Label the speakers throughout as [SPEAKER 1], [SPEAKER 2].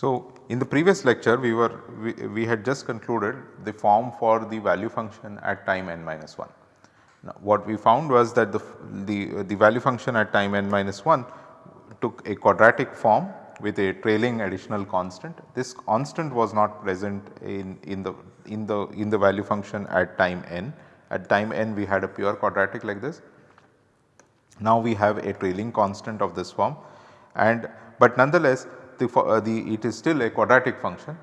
[SPEAKER 1] So, in the previous lecture we were we, we had just concluded the form for the value function at time n minus 1. Now, what we found was that the, the, the value function at time n minus 1 took a quadratic form with a trailing additional constant. This constant was not present in, in the in the in the value function at time n. At time n we had a pure quadratic like this. Now we have a trailing constant of this form and but nonetheless the, uh, the it is still a quadratic function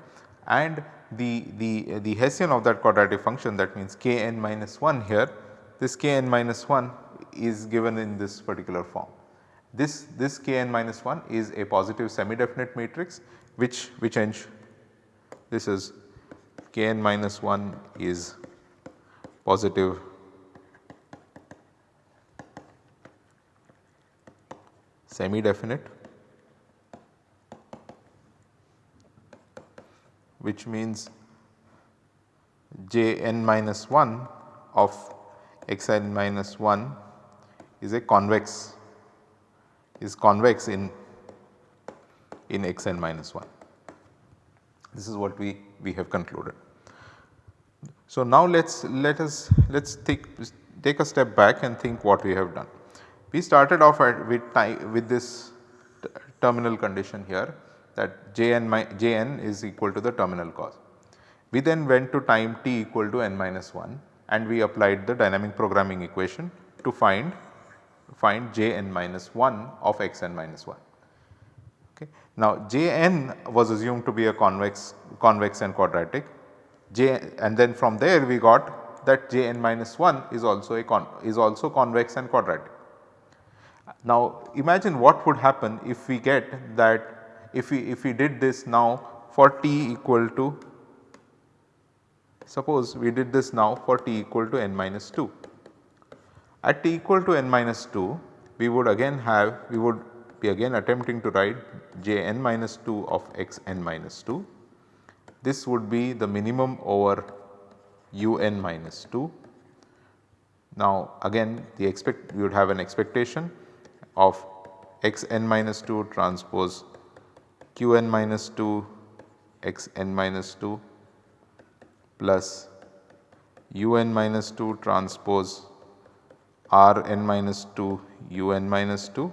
[SPEAKER 1] and the, the, uh, the Hessian of that quadratic function that means k n minus 1 here this k n minus 1 is given in this particular form. This, this k n minus 1 is a positive semi definite matrix which, which ends this is k n minus 1 is positive semi definite which means j n minus 1 of x n minus 1 is a convex is convex in in x n minus 1. This is what we, we have concluded. So, now let us let us let us take take a step back and think what we have done. We started off at with with this terminal condition here that Jn, Jn is equal to the terminal cost. We then went to time t equal to n minus 1 and we applied the dynamic programming equation to find find Jn minus 1 of xn minus 1. Okay. Now Jn was assumed to be a convex convex and quadratic J and then from there we got that Jn minus 1 is also a con is also convex and quadratic. Now imagine what would happen if we get that if we if we did this now for t equal to suppose we did this now for t equal to n minus 2. At t equal to n minus 2 we would again have we would be again attempting to write j n minus 2 of x n minus 2. This would be the minimum over u n minus 2. Now again the expect we would have an expectation of x n minus 2 transpose q n minus 2 x n minus 2 plus u n minus 2 transpose r n minus 2 u n minus 2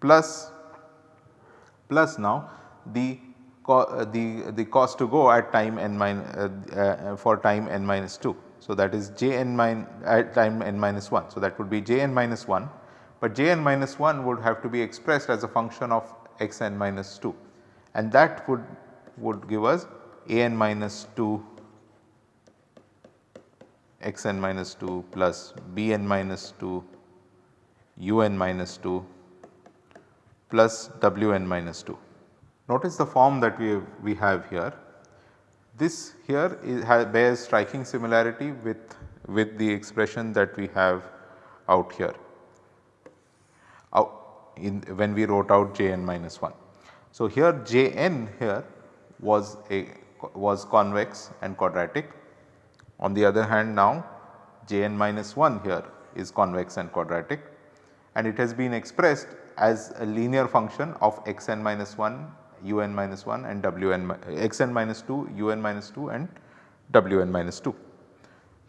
[SPEAKER 1] plus plus now the uh, the the cost to go at time n min uh, uh, for time n minus 2. So, that is j n min at time n minus 1. So, that would be j n minus 1, but j n minus 1 would have to be expressed as a function of x n minus 2 and that would, would give us a n minus 2 x n minus 2 plus b n minus 2 u n minus 2 plus w n minus 2. Notice the form that we have, we have here. This here is, bears striking similarity with, with the expression that we have out here out in when we wrote out Jn minus 1. So, here Jn here was a was convex and quadratic. On the other hand now Jn minus 1 here is convex and quadratic and it has been expressed as a linear function of xn minus 1, un minus 1 and wn xn minus 2, un minus 2 and wn minus 2.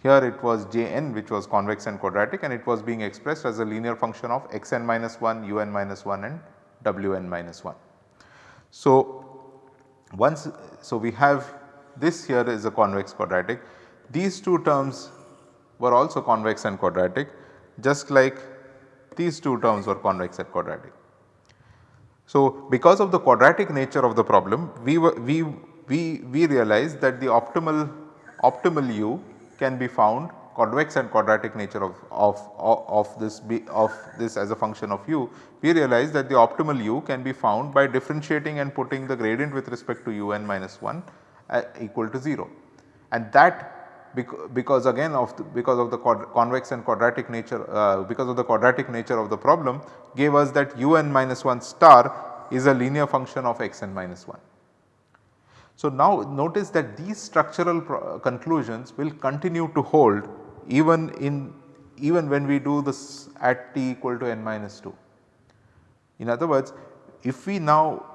[SPEAKER 1] Here it was Jn which was convex and quadratic and it was being expressed as a linear function of xn minus 1, un minus 1 and wn minus 1. So, once so we have this here is a convex quadratic these two terms were also convex and quadratic just like these two terms were convex and quadratic. So, because of the quadratic nature of the problem we were we we we realized that the optimal optimal u can be found convex and quadratic nature of, of, of, this be, of this as a function of u, we realize that the optimal u can be found by differentiating and putting the gradient with respect to u n minus 1 uh, equal to 0. And that because again of the, because of the convex and quadratic nature uh, because of the quadratic nature of the problem gave us that u n minus 1 star is a linear function of x n minus 1. So, now notice that these structural conclusions will continue to hold even in even when we do this at t equal to n minus 2. In other words, if we now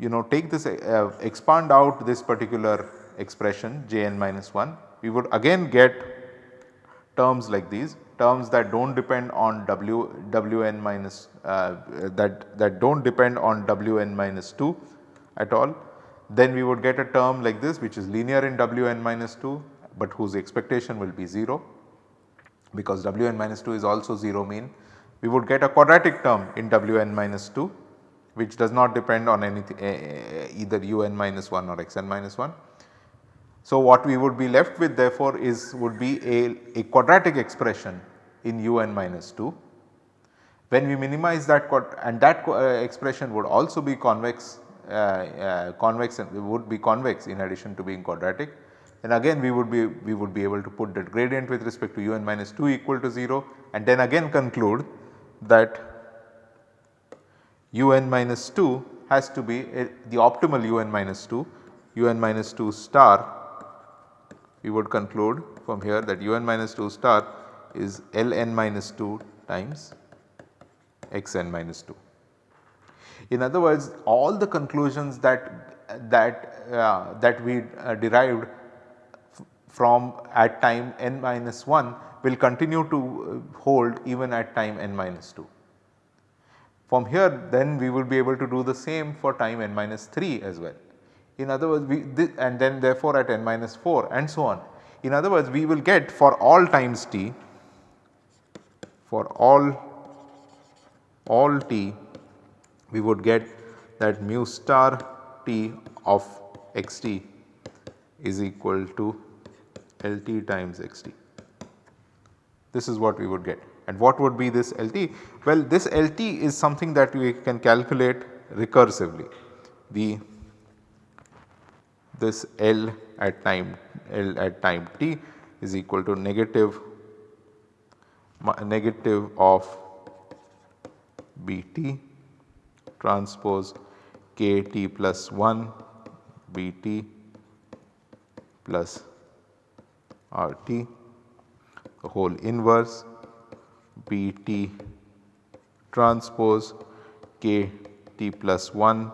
[SPEAKER 1] you know take this uh, expand out this particular expression j n minus 1, we would again get terms like these terms that do not depend on w w n minus uh, that that do not depend on w n minus 2 at all. Then we would get a term like this which is linear in w n minus 2, but whose expectation will be 0 because w n minus 2 is also 0 mean. We would get a quadratic term in w n minus 2 which does not depend on anything either u n minus 1 or x n minus 1. So, what we would be left with therefore is would be a, a quadratic expression in u n minus 2. When we minimize that and that uh, expression would also be convex uh, uh, convex and would be convex in addition to being quadratic then again we would be we would be able to put that gradient with respect to u n minus 2 equal to 0 and then again conclude that u n minus 2 has to be a, the optimal u n minus 2 u n minus 2 star we would conclude from here that u n minus 2 star is L n minus 2 times x n minus 2. In other words all the conclusions that that uh, that we uh, derived from at time n minus 1 will continue to uh, hold even at time n minus 2. From here then we will be able to do the same for time n minus 3 as well. In other words we and then therefore at n minus 4 and so on. In other words we will get for all times t for all all t we would get that mu star t of x t is equal to L t times x t. This is what we would get and what would be this L t? Well this L t is something that we can calculate recursively. The this L at time L at time t is equal to negative negative of B t transpose k t plus 1 B t plus R t the whole inverse B t transpose k t plus 1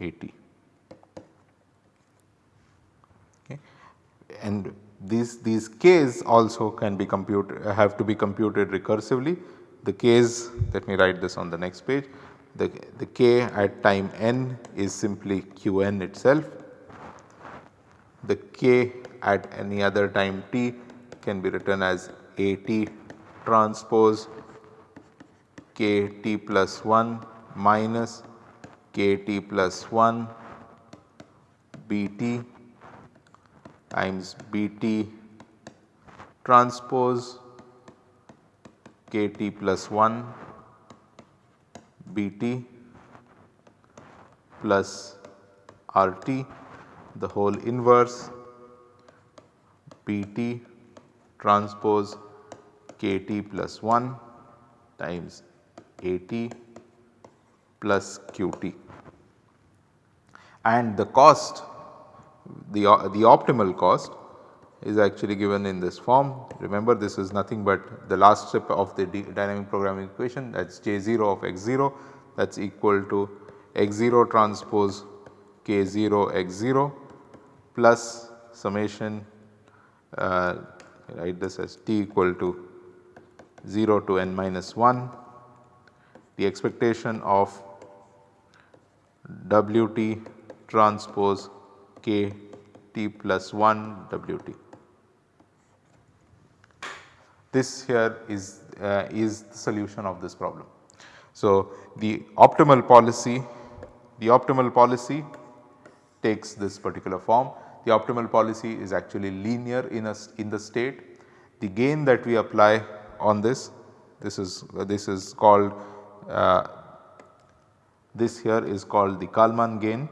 [SPEAKER 1] A t. Okay. And these, these k's also can be computed have to be computed recursively. The k's let me write this on the next page the, the k at time n is simply q n itself. The k at any other time t can be written as A t transpose k t plus 1 minus k t plus 1 B t times B t transpose k t plus 1 B t plus R t the whole inverse Pt transpose Kt plus 1 times At plus Qt and the cost the, the optimal cost is actually given in this form. Remember this is nothing but the last step of the dynamic programming equation. That is J 0 of x 0 that is equal to x 0 transpose k 0 x 0 plus summation uh, write this as t equal to 0 to n minus 1 the expectation of W t transpose k t plus 1 W t. This here is, uh, is the solution of this problem. So, the optimal policy, the optimal policy takes this particular form the optimal policy is actually linear in a in the state. The gain that we apply on this, this is uh, this is called uh, this here is called the Kalman gain.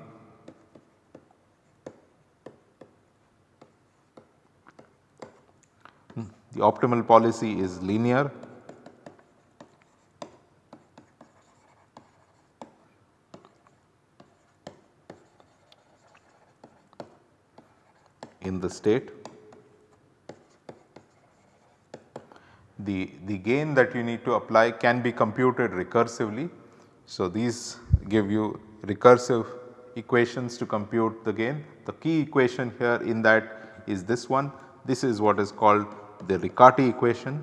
[SPEAKER 1] The optimal policy is linear in the state. The, the gain that you need to apply can be computed recursively. So, these give you recursive equations to compute the gain. The key equation here in that is this one. This is what is called the Riccati equation.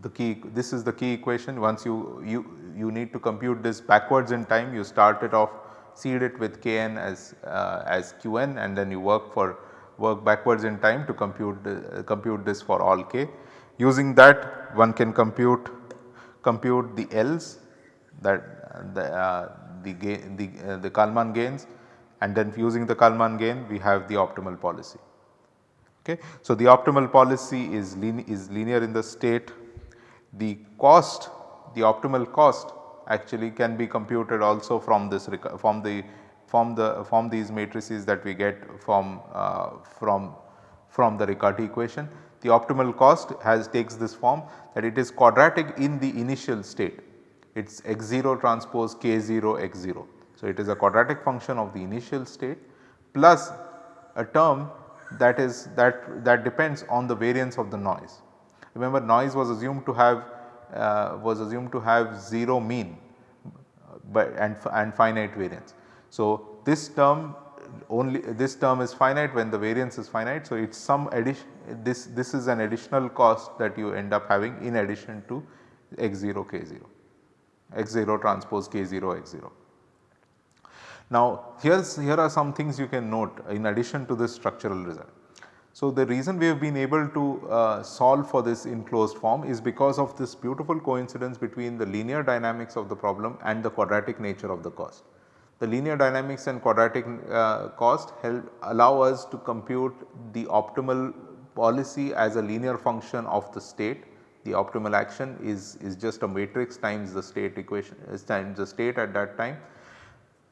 [SPEAKER 1] The key this is the key equation once you, you, you need to compute this backwards in time you start it off seed it with kn as, uh, as qn and then you work for work backwards in time to compute uh, compute this for all k. Using that one can compute compute the L's that the, uh, the gain the, uh, the Kalman gains and then using the Kalman gain we have the optimal policy. Okay. So, the optimal policy is, line, is linear in the state the cost the optimal cost actually can be computed also from this from the from the from these matrices that we get from uh, from from the Riccati equation. The optimal cost has takes this form that it is quadratic in the initial state it is x0 transpose k0 x0. So, it is a quadratic function of the initial state plus a term that is that that depends on the variance of the noise. Remember noise was assumed to have uh, was assumed to have 0 mean but and, and finite variance. So, this term only this term is finite when the variance is finite. So, it is some addition this this is an additional cost that you end up having in addition to x0 k0 x0 transpose k0 x0. Now here's here are some things you can note in addition to this structural result. So, the reason we have been able to uh, solve for this in closed form is because of this beautiful coincidence between the linear dynamics of the problem and the quadratic nature of the cost. The linear dynamics and quadratic uh, cost help allow us to compute the optimal policy as a linear function of the state. The optimal action is, is just a matrix times the state equation times the state at that time.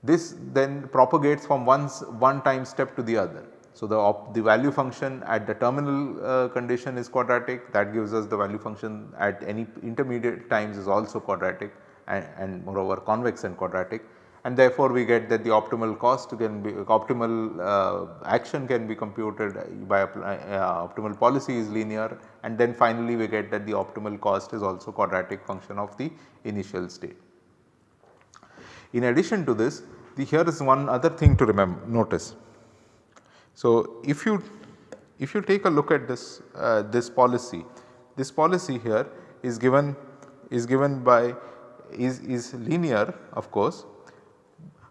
[SPEAKER 1] This then propagates from one, one time step to the other. So, the, the value function at the terminal uh, condition is quadratic that gives us the value function at any intermediate times is also quadratic and, and moreover convex and quadratic and therefore, we get that the optimal cost can be optimal uh, action can be computed by uh, optimal policy is linear and then finally we get that the optimal cost is also quadratic function of the initial state. In addition to this the here is one other thing to remember notice so, if you if you take a look at this uh, this policy, this policy here is given is given by is, is linear of course,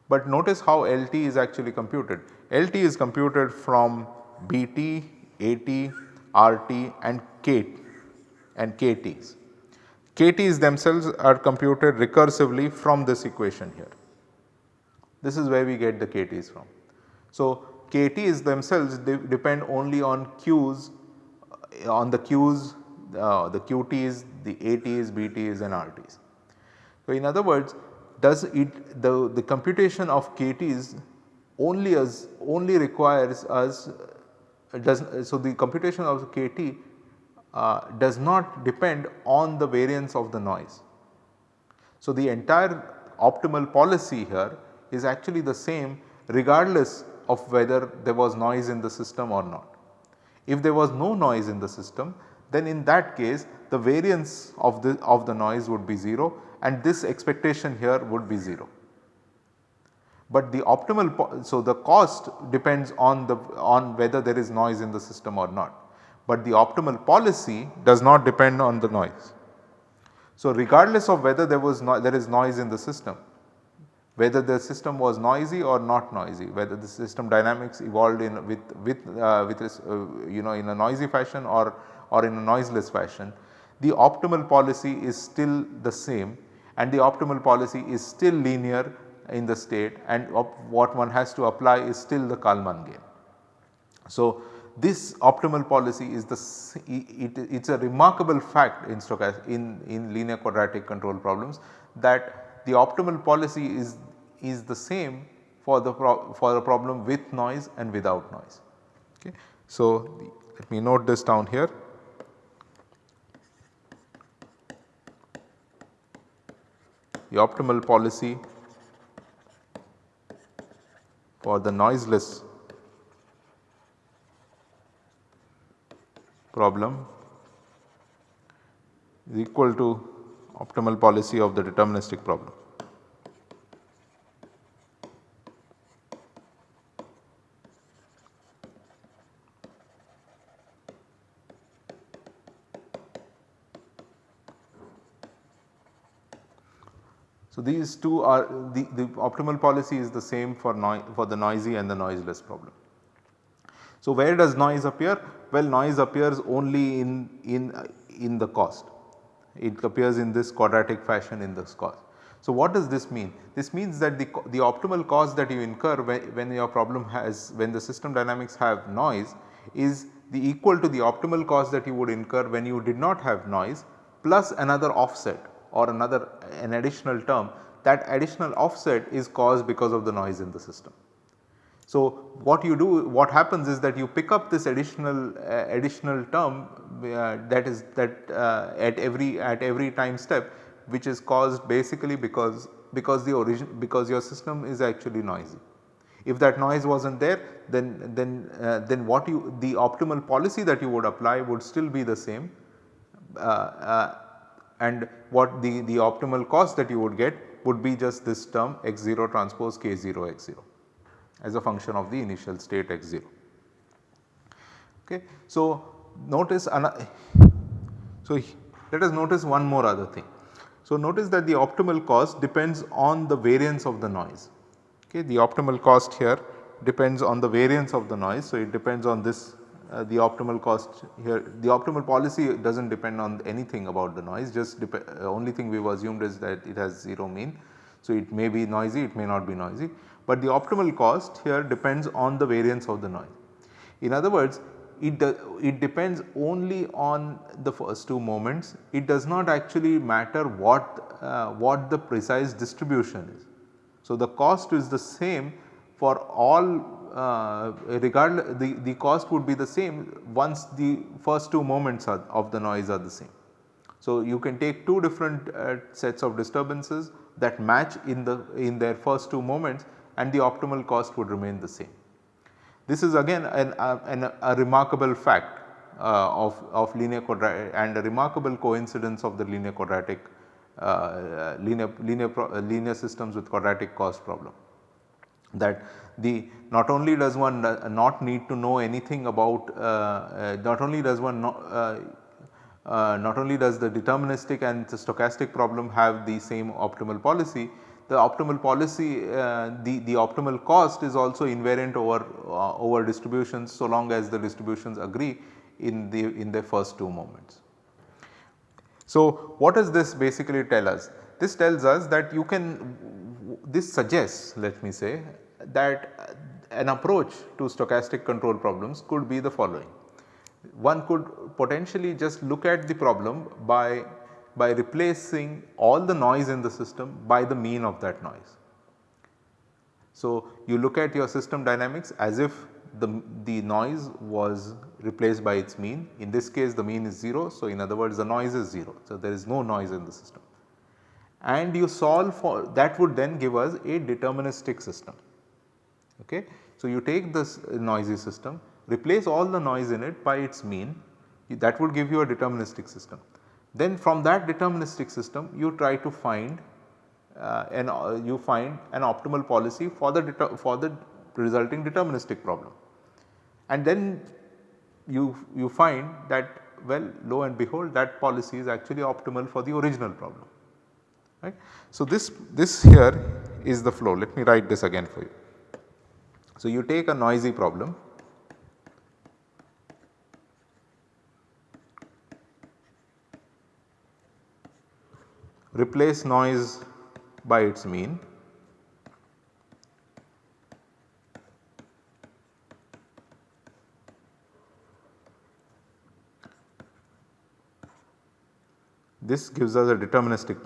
[SPEAKER 1] but notice how LT is actually computed. LT is computed from BT, AT, RT and K and KTs. KTs themselves are computed recursively from this equation here. This is where we get the KTs from. So, KTs themselves de depend only on Qs uh, on the Qs uh, the QTs, the ATs, BTs and RTs. So, in other words does it the, the computation of KTs only as only requires us uh, does so the computation of KT uh, does not depend on the variance of the noise. So, the entire optimal policy here is actually the same regardless of whether there was noise in the system or not. If there was no noise in the system then in that case the variance of the of the noise would be 0 and this expectation here would be 0. But the optimal so the cost depends on the on whether there is noise in the system or not. But the optimal policy does not depend on the noise. So regardless of whether there was no, there is noise in the system whether the system was noisy or not noisy, whether the system dynamics evolved in with with uh, with uh, you know in a noisy fashion or or in a noiseless fashion, the optimal policy is still the same and the optimal policy is still linear in the state and what one has to apply is still the Kalman gain. So, this optimal policy is the it, it is a remarkable fact in in, in linear quadratic control problems that the optimal policy is, is the same for the for the problem with noise and without noise. Okay. So, let me note this down here. The optimal policy for the noiseless problem is equal to optimal policy of the deterministic problem. So, these two are the, the optimal policy is the same for, for the noisy and the noiseless problem. So, where does noise appear? Well, noise appears only in, in, in the cost. It appears in this quadratic fashion in this cost. So, what does this mean? This means that the, the optimal cost that you incur when, when your problem has when the system dynamics have noise is the equal to the optimal cost that you would incur when you did not have noise plus another offset or another an additional term that additional offset is caused because of the noise in the system. So, what you do what happens is that you pick up this additional uh, additional term uh, that is that uh, at every at every time step which is caused basically because because the origin because your system is actually noisy. If that noise was not there then then uh, then what you the optimal policy that you would apply would still be the same uh, uh, and what the, the optimal cost that you would get would be just this term x0 transpose k0 x0 as a function of the initial state x0. Okay. So, notice so let us notice one more other thing. So, notice that the optimal cost depends on the variance of the noise. Okay. The optimal cost here depends on the variance of the noise. So, it depends on this uh, the optimal cost here the optimal policy does not depend on anything about the noise just uh, only thing we have assumed is that it has 0 mean. So, it may be noisy it may not be noisy but the optimal cost here depends on the variance of the noise. In other words it, it depends only on the first two moments it does not actually matter what, uh, what the precise distribution is. So, the cost is the same for all uh, regardless the, the cost would be the same once the first two moments are, of the noise are the same. So, you can take two different uh, sets of disturbances that match in the in their first two moments and the optimal cost would remain the same. This is again an, uh, an, a remarkable fact uh, of, of linear quadratic and a remarkable coincidence of the linear quadratic uh, linear, linear, linear systems with quadratic cost problem that the not only does one not need to know anything about uh, uh, not only does one not, uh, uh, not only does the deterministic and the stochastic problem have the same optimal policy, the optimal policy uh, the, the optimal cost is also invariant over uh, over distributions so long as the distributions agree in the in the first two moments. So, what does this basically tell us? This tells us that you can this suggests let me say that uh, an approach to stochastic control problems could be the following. One could potentially just look at the problem by, by replacing all the noise in the system by the mean of that noise. So, you look at your system dynamics as if the, the noise was replaced by its mean in this case the mean is 0. So, in other words the noise is 0. So, there is no noise in the system and you solve for that would then give us a deterministic system. Okay. So, you take this noisy system replace all the noise in it by its mean that would give you a deterministic system. Then from that deterministic system you try to find uh, and uh, you find an optimal policy for the for the resulting deterministic problem. And then you, you find that well lo and behold that policy is actually optimal for the original problem right. So, this, this here is the flow let me write this again for you. So, you take a noisy problem. Replace noise by its mean. This gives us a deterministic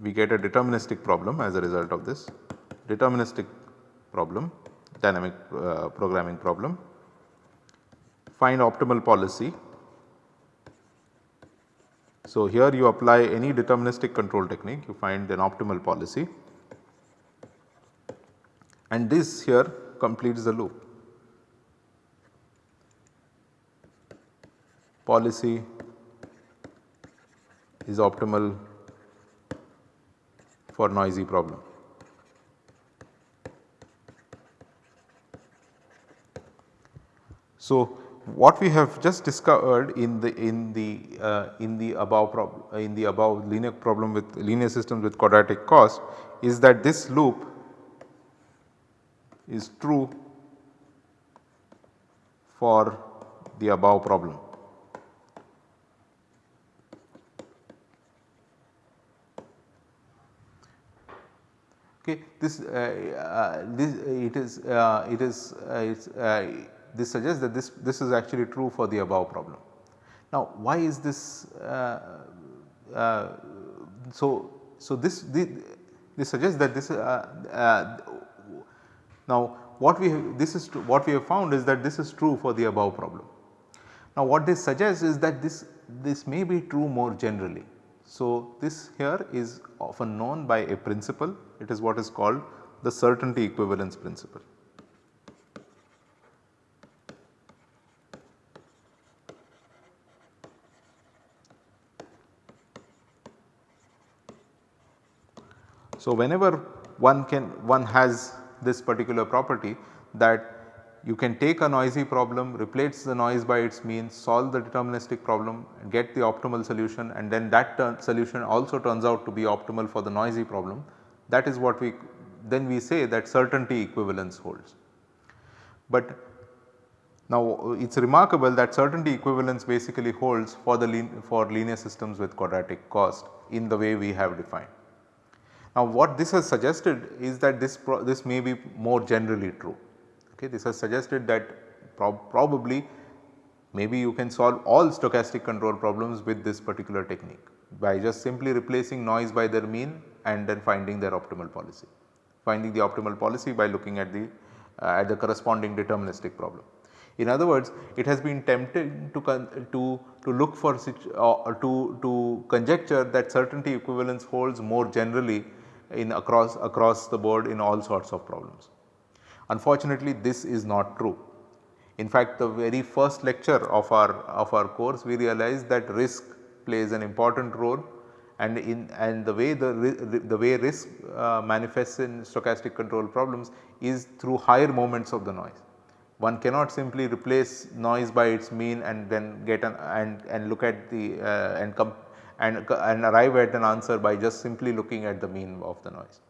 [SPEAKER 1] we get a deterministic problem as a result of this deterministic problem dynamic uh, programming problem, find optimal policy. So, here you apply any deterministic control technique you find an optimal policy and this here completes the loop. Policy is optimal for noisy problem. So, what we have just discovered in the in the uh, in the above problem in the above linear problem with linear systems with quadratic cost is that this loop is true for the above problem. Okay, this, uh, uh, this it is uh, it is uh, this suggests that this, this is actually true for the above problem. Now why is this uh, uh, so so this, this, this suggests that this uh, uh now what we have, this is what we have found is that this is true for the above problem. Now what this suggests is that this this may be true more generally. So this here is often known by a principle it is what is called the certainty equivalence principle. So, whenever one can one has this particular property that you can take a noisy problem, replace the noise by its mean, solve the deterministic problem, get the optimal solution and then that solution also turns out to be optimal for the noisy problem. That is what we then we say that certainty equivalence holds. But now it is remarkable that certainty equivalence basically holds for the for linear systems with quadratic cost in the way we have defined. Now what this has suggested is that this this may be more generally true. Okay, this has suggested that prob probably maybe you can solve all stochastic control problems with this particular technique by just simply replacing noise by their mean and then finding their optimal policy. Finding the optimal policy by looking at the uh, at the corresponding deterministic problem. In other words, it has been tempted to, to, to look for uh, to, to conjecture that certainty equivalence holds more generally in across, across the board in all sorts of problems. Unfortunately, this is not true. In fact, the very first lecture of our, of our course we realized that risk plays an important role and in and the way the, the way risk uh, manifests in stochastic control problems is through higher moments of the noise. One cannot simply replace noise by its mean and then get an and, and look at the uh, and come and, and arrive at an answer by just simply looking at the mean of the noise.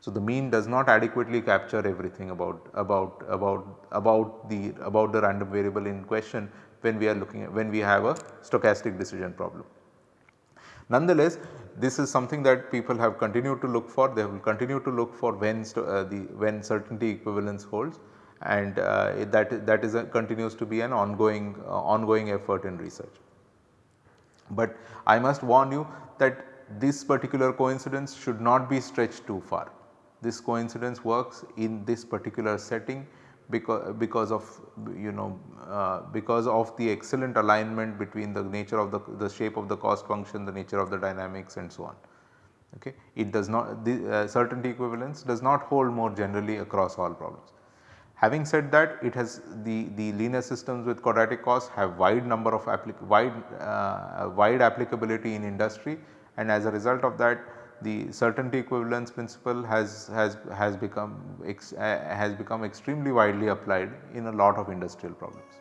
[SPEAKER 1] So, the mean does not adequately capture everything about about about about the about the random variable in question when we are looking at when we have a stochastic decision problem. Nonetheless, this is something that people have continued to look for they will continue to look for when uh, the when certainty equivalence holds and uh, that that is a, continues to be an ongoing uh, ongoing effort in research. But I must warn you that this particular coincidence should not be stretched too far. This coincidence works in this particular setting because, because of you know uh, because of the excellent alignment between the nature of the, the shape of the cost function, the nature of the dynamics and so on. Okay. It does not the uh, certainty equivalence does not hold more generally across all problems. Having said that it has the, the linear systems with quadratic cost have wide number of wide, uh, wide applicability in industry and as a result of that the certainty equivalence principle has, has, has become ex, uh, has become extremely widely applied in a lot of industrial problems.